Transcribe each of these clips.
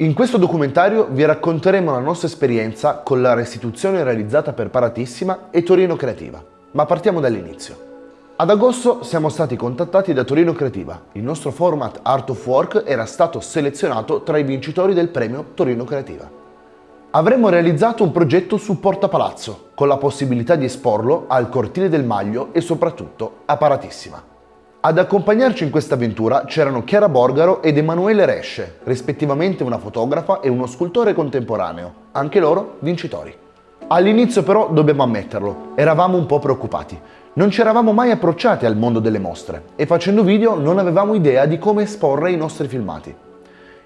In questo documentario vi racconteremo la nostra esperienza con la restituzione realizzata per Paratissima e Torino Creativa. Ma partiamo dall'inizio. Ad agosto siamo stati contattati da Torino Creativa. Il nostro format Art of Work era stato selezionato tra i vincitori del premio Torino Creativa. Avremmo realizzato un progetto su Porta Palazzo, con la possibilità di esporlo al Cortile del Maglio e soprattutto a Paratissima. Ad accompagnarci in questa avventura c'erano Chiara Borgaro ed Emanuele Resce, rispettivamente una fotografa e uno scultore contemporaneo, anche loro vincitori. All'inizio però, dobbiamo ammetterlo, eravamo un po' preoccupati. Non ci eravamo mai approcciati al mondo delle mostre e facendo video non avevamo idea di come esporre i nostri filmati.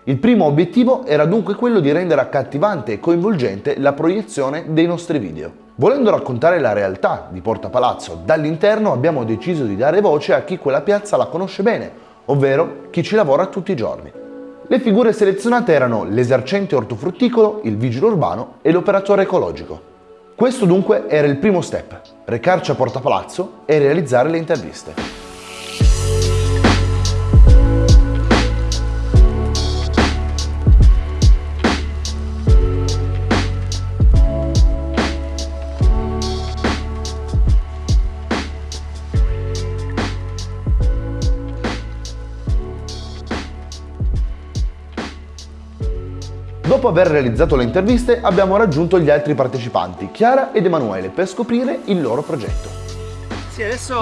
Il primo obiettivo era dunque quello di rendere accattivante e coinvolgente la proiezione dei nostri video. Volendo raccontare la realtà di Porta Palazzo dall'interno abbiamo deciso di dare voce a chi quella piazza la conosce bene, ovvero chi ci lavora tutti i giorni. Le figure selezionate erano l'esercente ortofrutticolo, il vigile urbano e l'operatore ecologico. Questo dunque era il primo step, recarci a Porta Palazzo e realizzare le interviste. Dopo aver realizzato le interviste abbiamo raggiunto gli altri partecipanti, Chiara ed Emanuele, per scoprire il loro progetto. Sì, adesso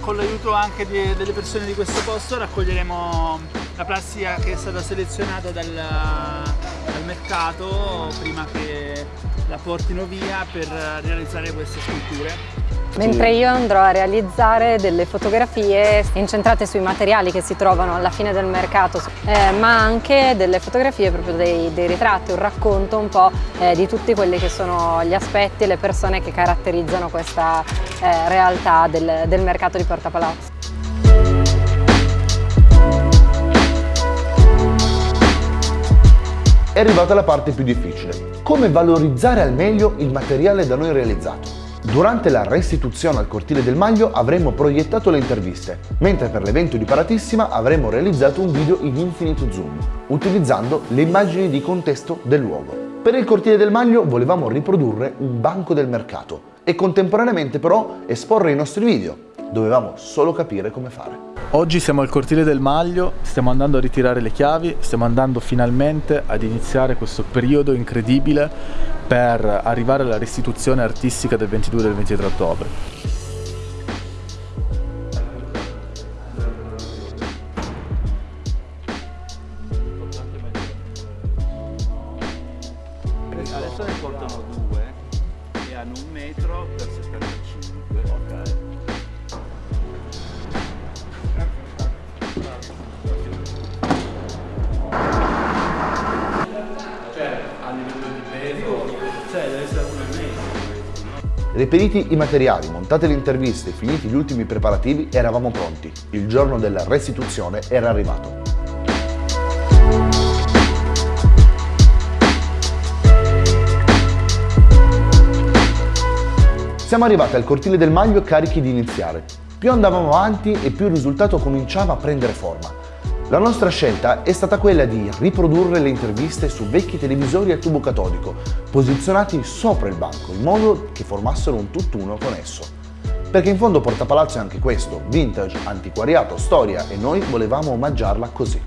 con l'aiuto anche di, delle persone di questo posto raccoglieremo la plastica che è stata selezionata dal, dal mercato prima che la portino via per realizzare queste sculture mentre io andrò a realizzare delle fotografie incentrate sui materiali che si trovano alla fine del mercato, eh, ma anche delle fotografie proprio dei, dei, ritratti, un racconto un po' eh, di tutti quelli che sono gli aspetti e le persone che caratterizzano questa eh, realtà del, del mercato di Porta Palazzo. È arrivata la parte più difficile. Come valorizzare al meglio il materiale da noi realizzato? Durante la restituzione al cortile del Maglio avremmo proiettato le interviste, mentre per l'evento di Paratissima avremmo realizzato un video in infinito zoom, utilizzando le immagini di contesto del luogo. Per il cortile del Maglio volevamo riprodurre un banco del mercato e contemporaneamente però esporre i nostri video. Dovevamo solo capire come fare. Oggi siamo al cortile del Maglio, stiamo andando a ritirare le chiavi, stiamo andando finalmente ad iniziare questo periodo incredibile per arrivare alla restituzione artistica del 22 e del 23 ottobre. Reperiti i materiali, montate le interviste finiti gli ultimi preparativi, eravamo pronti. Il giorno della restituzione era arrivato. Siamo arrivati al cortile del Maglio carichi di iniziare. Più andavamo avanti e più il risultato cominciava a prendere forma. La nostra scelta è stata quella di riprodurre le interviste su vecchi televisori a tubo catodico, posizionati sopra il banco, in modo che formassero un tutt'uno con esso. Perché in fondo Porta Palazzo è anche questo, vintage, antiquariato, storia e noi volevamo omaggiarla così.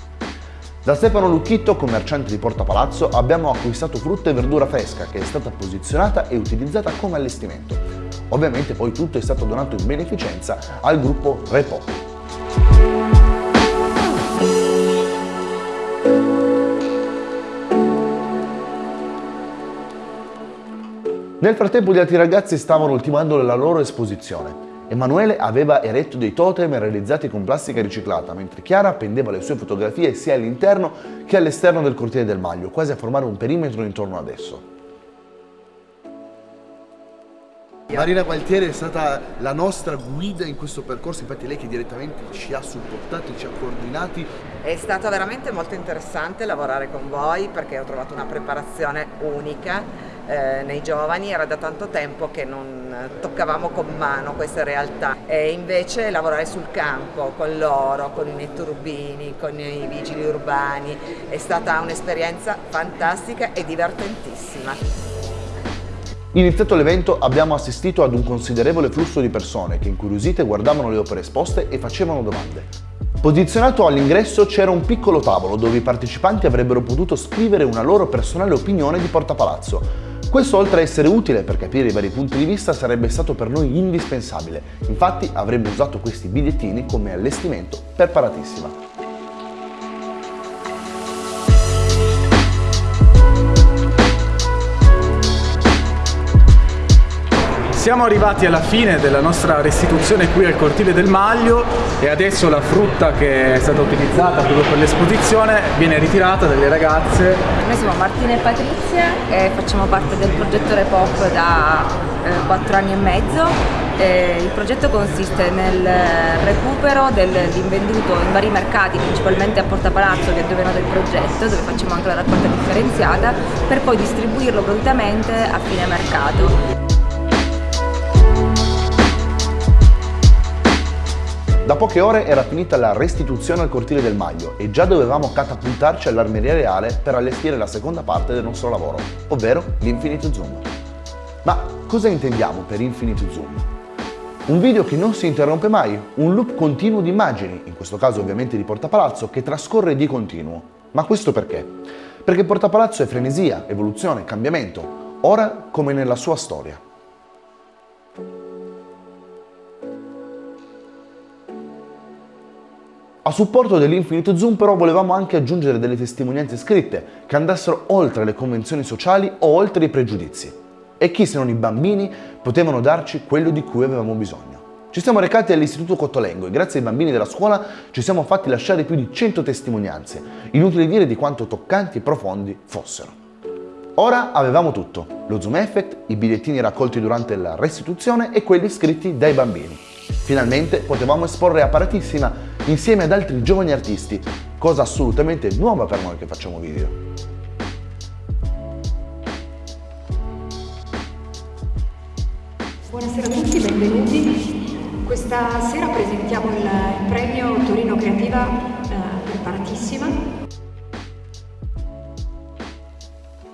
Da Stefano Lucchitto, commerciante di Porta Palazzo, abbiamo acquistato frutta e verdura fresca che è stata posizionata e utilizzata come allestimento. Ovviamente poi tutto è stato donato in beneficenza al gruppo Repo. Nel frattempo gli altri ragazzi stavano ultimando la loro esposizione. Emanuele aveva eretto dei totem realizzati con plastica riciclata, mentre Chiara appendeva le sue fotografie sia all'interno che all'esterno del cortile del Maglio, quasi a formare un perimetro intorno ad esso. Marina Gualtieri è stata la nostra guida in questo percorso, infatti lei che direttamente ci ha supportati, ci ha coordinati. È stato veramente molto interessante lavorare con voi perché ho trovato una preparazione unica eh, nei giovani, era da tanto tempo che non toccavamo con mano queste realtà e invece lavorare sul campo con loro, con i netturbini, con i vigili urbani è stata un'esperienza fantastica e divertentissima. Iniziato l'evento abbiamo assistito ad un considerevole flusso di persone che incuriosite guardavano le opere esposte e facevano domande. Posizionato all'ingresso c'era un piccolo tavolo dove i partecipanti avrebbero potuto scrivere una loro personale opinione di Porta Palazzo. Questo oltre a essere utile per capire i vari punti di vista sarebbe stato per noi indispensabile, infatti avremmo usato questi bigliettini come allestimento per Paratissima. Siamo arrivati alla fine della nostra restituzione qui al cortile del Maglio e adesso la frutta che è stata utilizzata proprio per l'esposizione viene ritirata dalle ragazze. Noi siamo Martina e Patrizia e facciamo parte del progetto Repop da eh, 4 anni e mezzo. Il progetto consiste nel recupero dell'invenduto in vari mercati, principalmente a Porta Palazzo che è dove è nato il progetto, dove facciamo anche la raccolta differenziata, per poi distribuirlo gratuitamente a fine mercato. Da poche ore era finita la restituzione al cortile del Maglio e già dovevamo catapultarci all'Armeria Reale per allestire la seconda parte del nostro lavoro, ovvero l'Infinite Zoom. Ma cosa intendiamo per Infinite Zoom? Un video che non si interrompe mai, un loop continuo di immagini, in questo caso ovviamente di Porta Palazzo, che trascorre di continuo. Ma questo perché? Perché Porta Palazzo è frenesia, evoluzione, cambiamento, ora come nella sua storia. A supporto dell'Infinite Zoom però volevamo anche aggiungere delle testimonianze scritte che andassero oltre le convenzioni sociali o oltre i pregiudizi. E chi se non i bambini potevano darci quello di cui avevamo bisogno. Ci siamo recati all'Istituto Cottolengo e grazie ai bambini della scuola ci siamo fatti lasciare più di 100 testimonianze, inutile dire di quanto toccanti e profondi fossero. Ora avevamo tutto, lo Zoom Effect, i bigliettini raccolti durante la restituzione e quelli scritti dai bambini. Finalmente potevamo esporre apparatissima insieme ad altri giovani artisti, cosa assolutamente nuova per noi che facciamo video. Buonasera a tutti, benvenuti. Questa sera presentiamo il, premio Torino Creativa eh, preparatissima.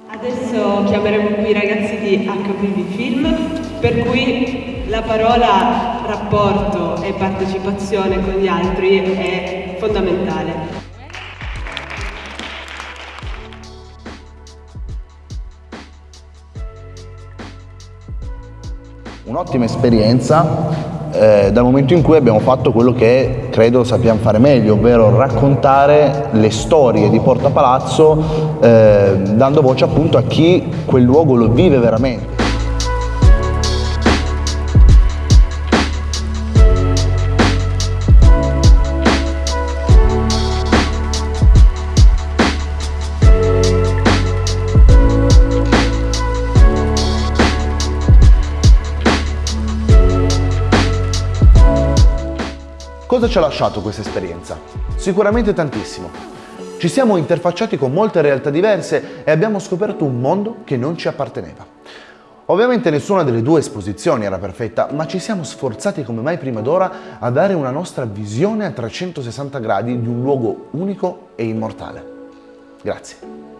Adesso chiameremo qui i ragazzi di HPV Film, per cui la parola rapporto e partecipazione con gli altri è fondamentale. Un'ottima esperienza eh, dal momento in cui abbiamo fatto quello che credo sappiamo fare meglio, ovvero raccontare le storie di Porta Palazzo eh, dando voce appunto a chi quel luogo lo vive veramente. Cosa ci ha lasciato questa esperienza? Sicuramente tantissimo. Ci siamo interfacciati con molte realtà diverse e abbiamo scoperto un mondo che non ci apparteneva. Ovviamente nessuna delle due esposizioni era perfetta, ma ci siamo sforzati come mai prima d'ora a dare una nostra visione a 360 gradi di un luogo unico e immortale. Grazie.